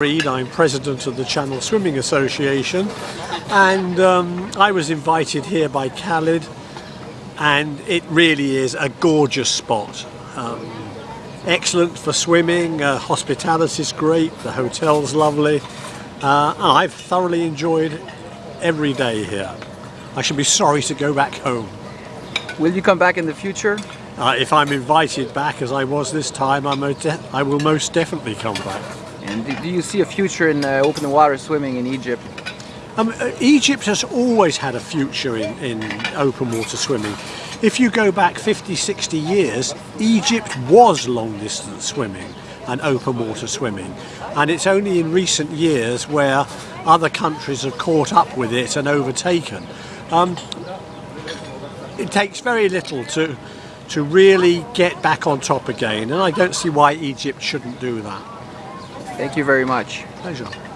Read, I'm president of the Channel Swimming Association and um, I was invited here by Khalid and it really is a gorgeous spot. Um, excellent for swimming, uh, hospitality is great, the hotel's lovely. Uh, I've thoroughly enjoyed every day here. I should be sorry to go back home. Will you come back in the future? Uh, if I'm invited back as I was this time, I'm I will most definitely come back. And do you see a future in uh, open water swimming in Egypt? Um, uh, Egypt has always had a future in, in open water swimming. If you go back 50, 60 years, Egypt was long distance swimming and open water swimming. And it's only in recent years where other countries have caught up with it and overtaken. Um, it takes very little to to really get back on top again and I don't see why Egypt shouldn't do that. Thank you very much. Pleasure.